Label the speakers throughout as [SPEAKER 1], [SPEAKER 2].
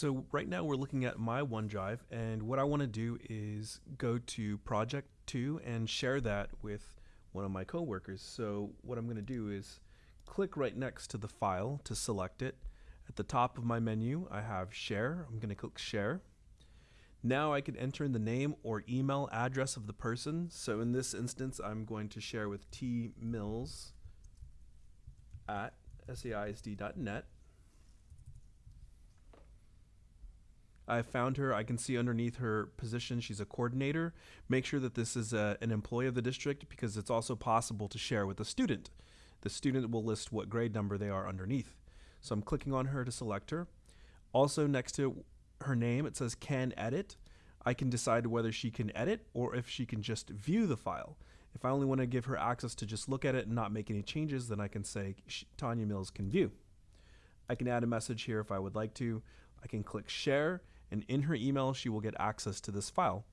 [SPEAKER 1] So right now we're looking at my OneDrive and what I want to do is go to project 2 and share that with one of my coworkers. So what I'm going to do is click right next to the file to select it. At the top of my menu I have share. I'm going to click share. Now I can enter in the name or email address of the person. So in this instance I'm going to share with T Mills at saisd.net. I found her. I can see underneath her position she's a coordinator. Make sure that this is a, an employee of the district because it's also possible to share with a student. The student will list what grade number they are underneath. So I'm clicking on her to select her. Also next to her name it says can edit. I can decide whether she can edit or if she can just view the file. If I only want to give her access to just look at it and not make any changes, then I can say Tanya Mills can view. I can add a message here if I would like to. I can click share and in her email she will get access to this file.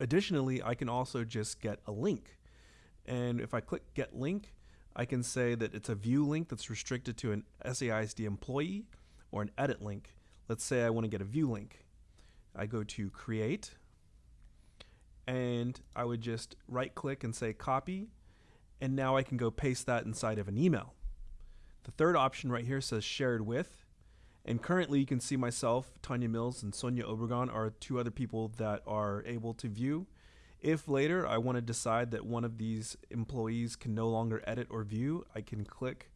[SPEAKER 1] Additionally, I can also just get a link. And if I click get link, I can say that it's a view link that's restricted to an SAISD employee or an edit link. Let's say I want to get a view link. I go to create and I would just right click and say copy and now I can go paste that inside of an email. The third option right here says shared with and currently, you can see myself, Tanya Mills, and Sonia Obregon are two other people that are able to view. If later I want to decide that one of these employees can no longer edit or view, I can click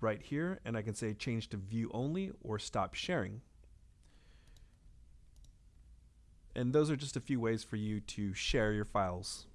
[SPEAKER 1] right here and I can say change to view only or stop sharing. And those are just a few ways for you to share your files.